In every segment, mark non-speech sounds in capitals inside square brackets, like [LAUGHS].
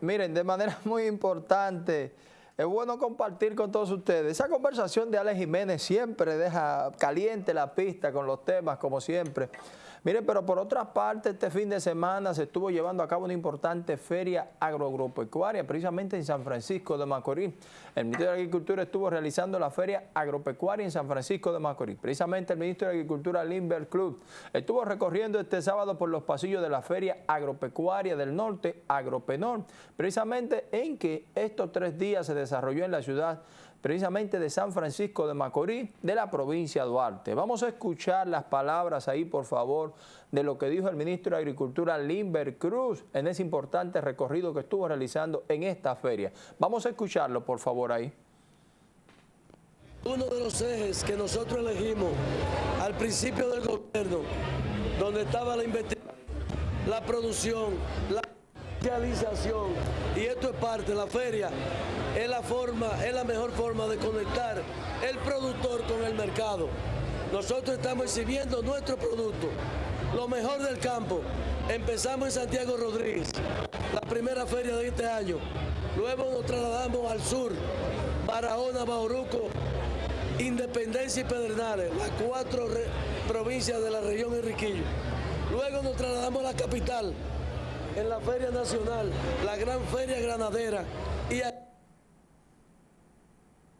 Miren, de manera [LAUGHS] muy importante, es bueno compartir con todos ustedes. Esa conversación de Alex Jiménez siempre deja caliente la pista con los temas, como siempre. Mire, pero por otra parte, este fin de semana se estuvo llevando a cabo una importante feria agropecuaria, precisamente en San Francisco de Macorís. El Ministerio de Agricultura estuvo realizando la feria agropecuaria en San Francisco de Macorís. Precisamente el Ministro de Agricultura, Limber Club, estuvo recorriendo este sábado por los pasillos de la feria agropecuaria del norte, Agropenor, precisamente en que estos tres días se desarrolló en la ciudad precisamente de San Francisco de Macorís, de la provincia de Duarte. Vamos a escuchar las palabras ahí, por favor, de lo que dijo el ministro de Agricultura, Limber Cruz, en ese importante recorrido que estuvo realizando en esta feria. Vamos a escucharlo, por favor, ahí. Uno de los ejes que nosotros elegimos al principio del gobierno, donde estaba la investigación, la producción, la y esto es parte la feria, es la forma, es la mejor forma de conectar el productor con el mercado. Nosotros estamos exhibiendo nuestro producto, lo mejor del campo. Empezamos en Santiago Rodríguez, la primera feria de este año. Luego nos trasladamos al sur, Barahona, Bauruco, Independencia y Pedernales, las cuatro provincias de la región Enriquillo. Luego nos trasladamos a la capital, en la Feria Nacional, la Gran Feria Granadera. Y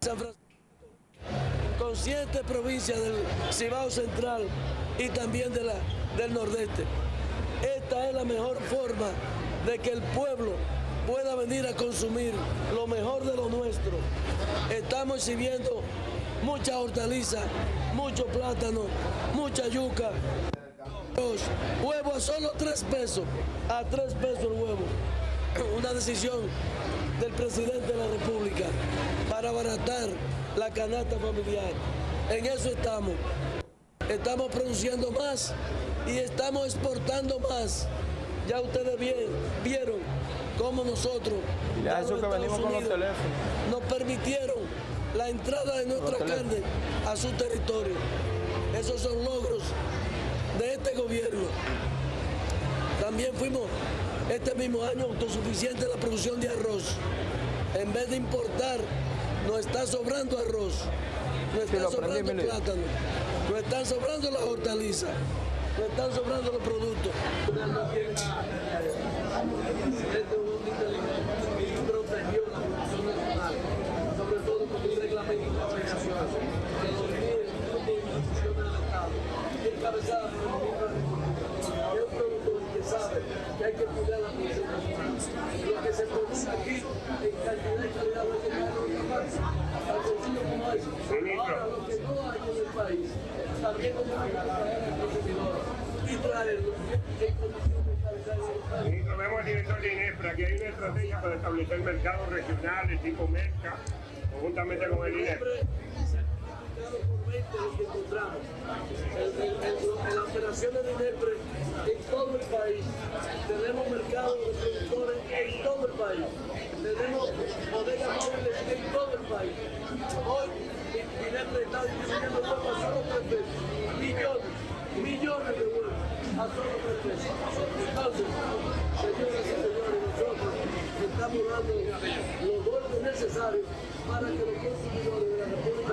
San Francisco, con siete provincias del Cibao Central y también de la, del Nordeste. Esta es la mejor forma de que el pueblo pueda venir a consumir lo mejor de lo nuestro. Estamos exhibiendo mucha hortaliza, mucho plátano, mucha yuca. Huevo a solo tres pesos, a tres pesos el huevo. [CLEARS THROAT] Una decisión del presidente de la República para abaratar la canasta familiar. En eso estamos. Estamos produciendo más y estamos exportando más. Ya ustedes bien, vieron cómo nosotros ya eso que venimos con los teléfonos. nos permitieron la entrada de nuestra carne a su territorio. Esos son logros de este gobierno. También fuimos este mismo año autosuficiente en la producción de arroz. En vez de importar, nos está sobrando arroz, nos está sobrando plátano, nos están sobrando las hortalizas, nos están sobrando los productos. Ahora, lo que no hay en el país, también tenemos que traer al consumidor y traerlo en condiciones de calidad el país. Ministro, vemos al director de INEFRA que hay una estrategia para establecer mercados regionales tipo MERCA, conjuntamente con el INEFRA en las operaciones de INEPRE en todo el país. Tenemos mercados de productores en todo el país. Tenemos bodegas móviles en todo el país. Hoy INEPRE está distribuyendo huevos a solo tres pesos. Millones, millones de huevos a solo tres pesos. Entonces, señoras y señores, nosotros estamos dando los golpes necesarios para que los consumidores de la República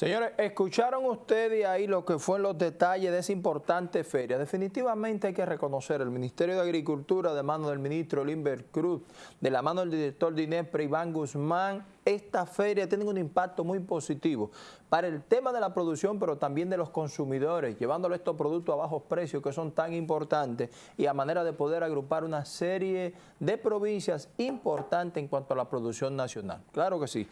Señores, escucharon ustedes ahí lo que fue los detalles de esa importante feria. Definitivamente hay que reconocer el Ministerio de Agricultura de mano del ministro Limber Cruz, de la mano del director de INEPRE, Iván Guzmán, esta feria tiene un impacto muy positivo para el tema de la producción, pero también de los consumidores, llevándole estos productos a bajos precios que son tan importantes y a manera de poder agrupar una serie de provincias importantes en cuanto a la producción nacional. Claro que sí.